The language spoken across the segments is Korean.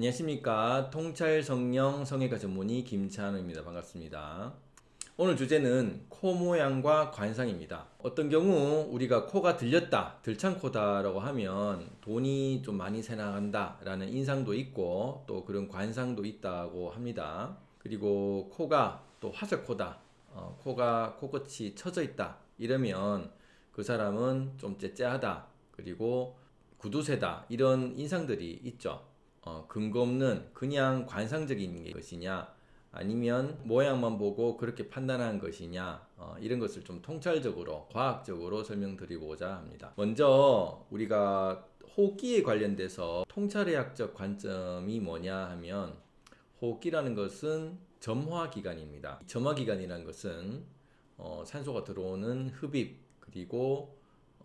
안녕하십니까. 통찰 성령 성형외과 전문의 김찬우입니다. 반갑습니다. 오늘 주제는 코 모양과 관상입니다. 어떤 경우 우리가 코가 들렸다 들창코다 라고 하면 돈이 좀 많이 새나간다 라는 인상도 있고 또 그런 관상도 있다고 합니다. 그리고 코가 또 화살코다 어, 코가 코끝이 처져 있다 이러면 그 사람은 좀 째째하다 그리고 구두쇠다 이런 인상들이 있죠 어, 근거 없는 그냥 관상적인 것이냐 아니면 모양만 보고 그렇게 판단한 것이냐 어, 이런 것을 좀 통찰적으로 과학적으로 설명드리고자 합니다. 먼저 우리가 호흡기에 관련돼서 통찰의학적 관점이 뭐냐 하면 호흡기라는 것은 점화기관입니다. 점화기관이라는 것은 어, 산소가 들어오는 흡입 그리고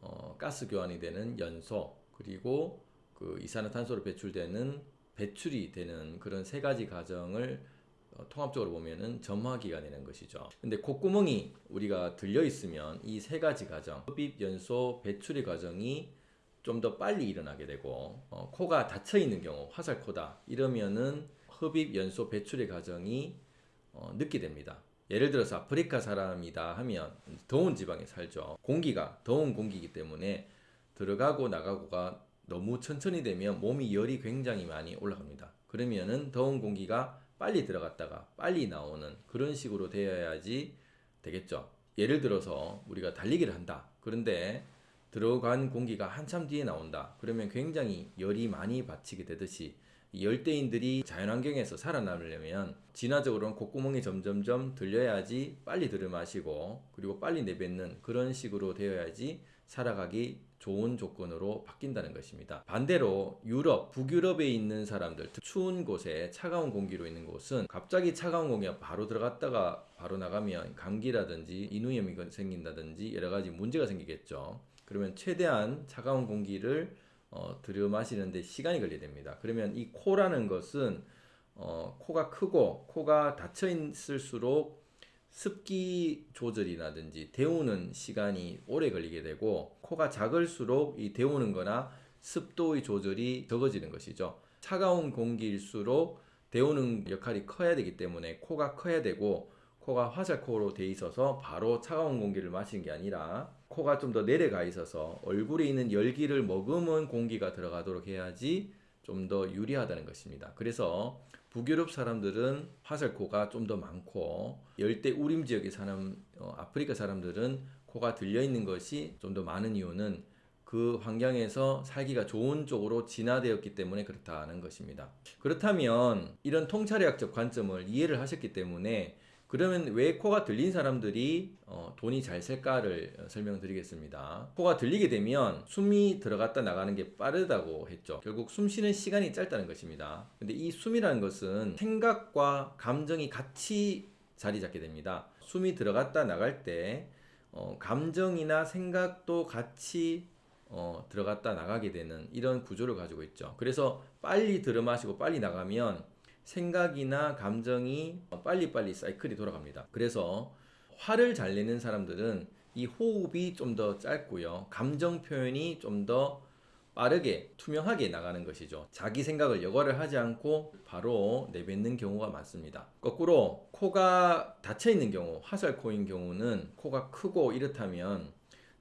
어, 가스 교환이 되는 연소 그리고 그 이산화탄소로 배출되는 배출이 되는 그런 세 가지 과정을 어, 통합적으로 보면은 점화기관이라는 것이죠. 근데 콧구멍이 우리가 들려 있으면 이 세 가지 과정, 흡입, 연소, 배출의 과정이 좀 더 빨리 일어나게 되고 어, 코가 닫혀 있는 경우, 화살 코다 이러면은 흡입, 연소, 배출의 과정이 어, 늦게 됩니다. 예를 들어서 아프리카 사람이다 하면 더운 지방에 살죠. 공기가 더운 공기이기 때문에 들어가고 나가고가 너무 천천히 되면 몸이 열이 굉장히 많이 올라갑니다. 그러면은 더운 공기가 빨리 들어갔다가 빨리 나오는 그런 식으로 되어야지 되겠죠. 예를 들어서 우리가 달리기를 한다. 그런데 들어간 공기가 한참 뒤에 나온다. 그러면 굉장히 열이 많이 받치게 되듯이 열대인들이 자연환경에서 살아남으려면 진화적으로는 콧구멍이 점점점 들려야지 빨리 들이마시고 그리고 빨리 내뱉는 그런 식으로 되어야지 살아가기 좋은 조건으로 바뀐다는 것입니다. 반대로 유럽, 북유럽에 있는 사람들, 추운 곳에 차가운 공기로 있는 곳은 갑자기 차가운 공기가 바로 들어갔다가 바로 나가면 감기라든지 인후염이 생긴다든지 여러 가지 문제가 생기겠죠. 그러면 최대한 차가운 공기를 어, 들여 마시는데 시간이 걸리게 됩니다. 그러면 이 코라는 것은 어, 코가 크고 코가 닫혀 있을수록 습기 조절이라든지 데우는 시간이 오래 걸리게 되고 코가 작을수록 이 데우는 거나 습도의 조절이 적어지는 것이죠. 차가운 공기일수록 데우는 역할이 커야 되기 때문에 코가 커야 되고 코가 화살코로 돼 있어서 바로 차가운 공기를 마시는 게 아니라 코가 좀 더 내려가 있어서 얼굴에 있는 열기를 머금은 공기가 들어가도록 해야지 좀 더 유리하다는 것입니다. 그래서 북유럽 사람들은 화살코가 좀 더 많고 열대 우림 지역에 사는 어, 아프리카 사람들은 코가 들려 있는 것이 좀 더 많은 이유는 그 환경에서 살기가 좋은 쪽으로 진화되었기 때문에 그렇다는 것입니다. 그렇다면 이런 통찰의학적 관점을 이해를 하셨기 때문에 그러면 왜 코가 들린 사람들이 어, 돈이 잘 셀까를 설명드리겠습니다. 코가 들리게 되면 숨이 들어갔다 나가는 게 빠르다고 했죠. 결국 숨 쉬는 시간이 짧다는 것입니다. 근데 이 숨이라는 것은 생각과 감정이 같이 자리 잡게 됩니다. 숨이 들어갔다 나갈 때 어, 감정이나 생각도 같이 어, 들어갔다 나가게 되는 이런 구조를 가지고 있죠. 그래서 빨리 들어 마시고 빨리 나가면 생각이나 감정이 빨리빨리 사이클이 돌아갑니다. 그래서 화를 잘 내는 사람들은 이 호흡이 좀 더 짧고요. 감정 표현이 좀 더 빠르게 투명하게 나가는 것이죠. 자기 생각을 여과를 하지 않고 바로 내뱉는 경우가 많습니다. 거꾸로 코가 닫혀 있는 경우, 화살코인 경우는 코가 크고 이렇다면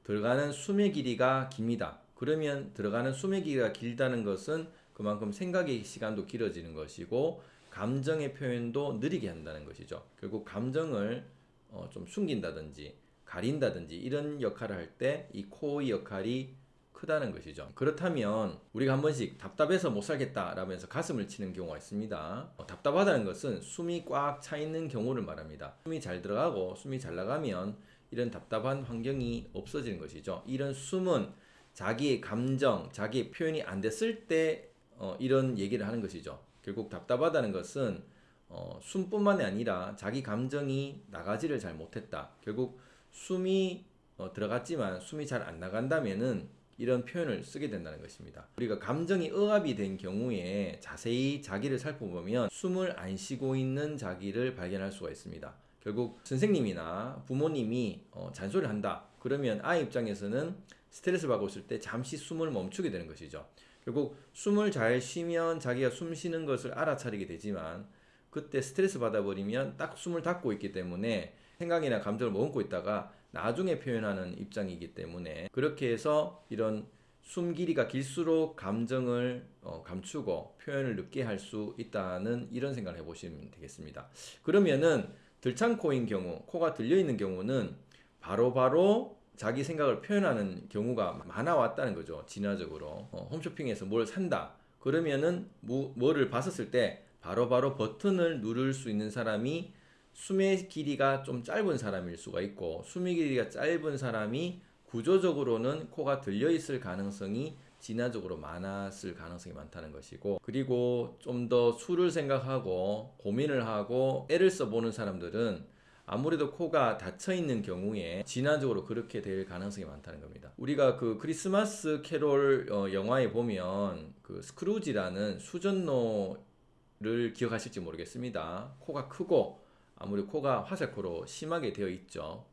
들어가는 숨의 길이가 깁니다. 그러면 들어가는 숨의 길이가 길다는 것은 그만큼 생각의 시간도 길어지는 것이고 감정의 표현도 느리게 한다는 것이죠. 결국 감정을 어, 좀 숨긴다든지 가린다든지 이런 역할을 할 때 이 코의 역할이 크다는 것이죠. 그렇다면 우리가 한 번씩 답답해서 못 살겠다 라면서 가슴을 치는 경우가 있습니다. 어, 답답하다는 것은 숨이 꽉 차 있는 경우를 말합니다. 숨이 잘 들어가고 숨이 잘 나가면 이런 답답한 환경이 없어지는 것이죠. 이런 숨은 자기의 감정, 자기의 표현이 안 됐을 때 어, 이런 얘기를 하는 것이죠. 결국 답답하다는 것은 어, 숨뿐만이 아니라 자기 감정이 나가지를 잘 못했다. 결국 숨이 어, 들어갔지만 숨이 잘 안 나간다면은 이런 표현을 쓰게 된다는 것입니다. 우리가 감정이 억압이 된 경우에 자세히 자기를 살펴보면 숨을 안 쉬고 있는 자기를 발견할 수가 있습니다. 결국 선생님이나 부모님이 어, 잔소리를 한다. 그러면 아이 입장에서는 스트레스 받고 있을 때 잠시 숨을 멈추게 되는 것이죠. 결국 숨을 잘 쉬면 자기가 숨 쉬는 것을 알아차리게 되지만 그때 스트레스 받아버리면 딱 숨을 닫고 있기 때문에 생각이나 감정을 머금고 있다가 나중에 표현하는 입장이기 때문에 그렇게 해서 이런 숨 길이가 길수록 감정을 어, 감추고 표현을 늦게 할 수 있다는 이런 생각을 해보시면 되겠습니다. 그러면은 들창코인 경우, 코가 들려 있는 경우는 바로바로 자기 생각을 표현하는 경우가 많아 왔다는 거죠. 진화적으로 어, 홈쇼핑에서 뭘 산다. 그러면은 뭐, 뭐를 봤었을 때 바로 바로 버튼을 누를 수 있는 사람이 숨의 길이가 좀 짧은 사람일 수가 있고 숨의 길이가 짧은 사람이 구조적으로는 코가 들려 있을 가능성이 진화적으로 많았을 가능성이 많다는 것이고 그리고 좀 더 수를 생각하고 고민을 하고 애를 써보는 사람들은 아무래도 코가 닫혀 있는 경우에 진화적으로 그렇게 될 가능성이 많다는 겁니다. 우리가 그 크리스마스 캐롤 어, 영화에 보면 그 스크루지라는 수전노를 기억하실지 모르겠습니다. 코가 크고 아무리 코가 화살코로 심하게 되어 있죠.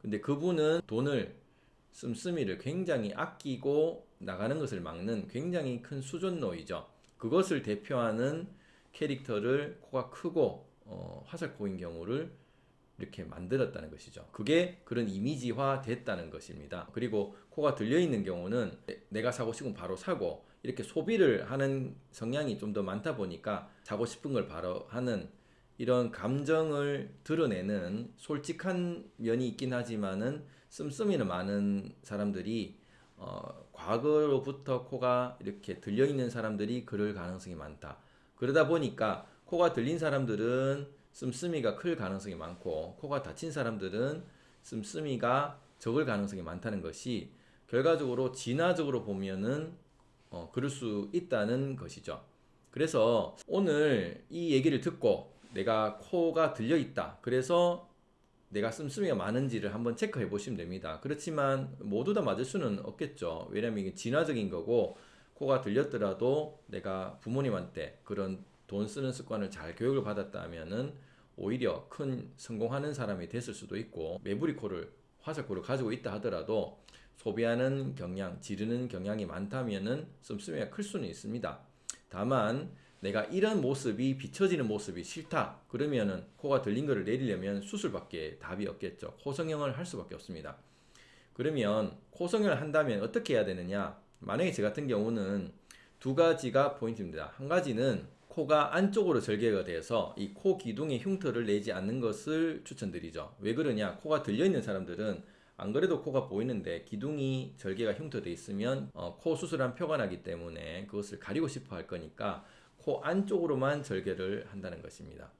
근데 그분은 돈을 씀씀이를 굉장히 아끼고 나가는 것을 막는 굉장히 큰 수전노이죠. 그것을 대표하는 캐릭터를 코가 크고 어, 화살코인 경우를 이렇게 만들었다는 것이죠. 그게 그런 이미지화 됐다는 것입니다. 그리고 코가 들려 있는 경우는 내가 사고 싶으면 바로 사고 이렇게 소비를 하는 성향이 좀 더 많다 보니까 사고 싶은 걸 바로 하는 이런 감정을 드러내는 솔직한 면이 있긴 하지만은 씀씀이는 많은 사람들이 어, 과거로부터 코가 이렇게 들려 있는 사람들이 그럴 가능성이 많다. 그러다 보니까 코가 들린 사람들은 씀씀이가 클 가능성이 많고 코가 다친 사람들은 씀씀이가 적을 가능성이 많다는 것이 결과적으로 진화적으로 보면은 어, 그럴 수 있다는 것이죠. 그래서 오늘 이 얘기를 듣고 내가 코가 들려 있다. 그래서 내가 씀씀이가 많은지를 한번 체크해 보시면 됩니다. 그렇지만 모두 다 맞을 수는 없겠죠. 왜냐면 이게 진화적인 거고 코가 들렸더라도 내가 부모님한테 그런 돈 쓰는 습관을 잘 교육을 받았다면은 오히려 큰 성공하는 사람이 됐을 수도 있고 매부리 코를 화살코를 가지고 있다 하더라도 소비하는 경향, 지르는 경향이 많다면 은 씀씀이가 클 수는 있습니다. 다만 내가 이런 모습이 비춰지는 모습이 싫다. 그러면 은 코가 들린 거를 내리려면 수술밖에 답이 없겠죠. 코성형을 할 수밖에 없습니다. 그러면 코성형을 한다면 어떻게 해야 되느냐? 만약에 저 같은 경우는 두 가지가 포인트입니다. 한 가지는 코가 안쪽으로 절개가 돼서 이 코 기둥에 흉터를 내지 않는 것을 추천드리죠. 왜 그러냐? 코가 들려 있는 사람들은 안 그래도 코가 보이는데 기둥이 절개가 흉터돼 있으면 어, 코 수술한 표가 나기 때문에 그것을 가리고 싶어 할 거니까 코 안쪽으로만 절개를 한다는 것입니다.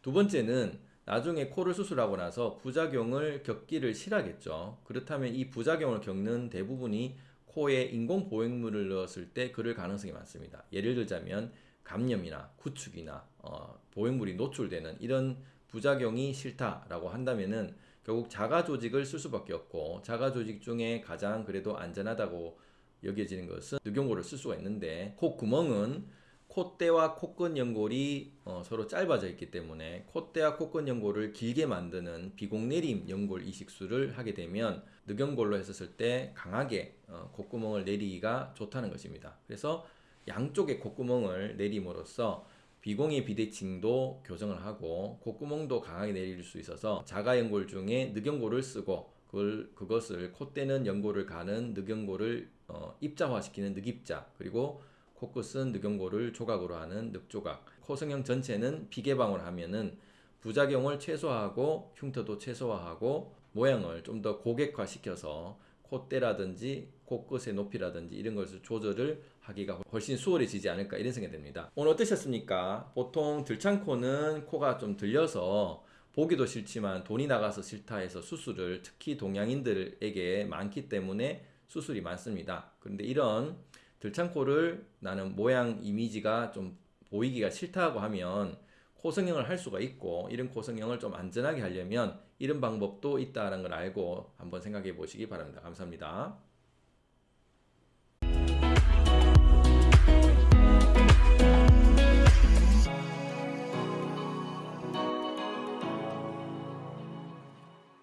두 번째는 나중에 코를 수술하고 나서 부작용을 겪기를 싫어하겠죠. 그렇다면 이 부작용을 겪는 대부분이 코에 인공 보행물을 넣었을 때 그럴 가능성이 많습니다. 예를 들자면 감염이나 구축이나 어, 보행물이 노출되는 이런 부작용이 싫다라고 한다면은 결국 자가 조직을 쓸 수밖에 없고 자가 조직 중에 가장 그래도 안전하다고 여겨지는 것은 늑용고를 쓸 수가 있는데 코 구멍은 콧대와 코끝 연골이 어, 서로 짧아져 있기 때문에 콧대와 코끝 연골을 길게 만드는 비공내림 연골 이식술을 하게 되면 늑연골로 했었을 때 강하게 어, 콧구멍을 내리기가 좋다는 것입니다. 그래서 양쪽의 콧구멍을 내림으로써 비공의 비대칭도 교정을 하고 콧구멍도 강하게 내릴 수 있어서 자가연골 중에 늑연골을 쓰고 그걸, 그것을 콧대는 연골을 가는 늑연골을 어, 입자화시키는 늑입자 그리고 코끝은 늑연골을 조각으로 하는 늑조각. 코성형 전체는 비개방을 하면은 부작용을 최소화하고 흉터도 최소화하고 모양을 좀 더 고객화 시켜서 콧대라든지 코끝의 높이라든지 이런 것을 조절을 하기가 훨씬 수월해지지 않을까 이런 생각이 듭니다. 오늘 어떠셨습니까? 보통 들창코는 코가 좀 들려서 보기도 싫지만 돈이 나가서 싫다 해서 수술을 특히 동양인들에게 많기 때문에 수술이 많습니다. 그런데 이런 들창코를 나는 모양 이미지가 좀 보이기가 싫다고 하면 코성형을 할 수가 있고 이런 코성형을 좀 안전하게 하려면 이런 방법도 있다는 걸 알고 한번 생각해 보시기 바랍니다. 감사합니다.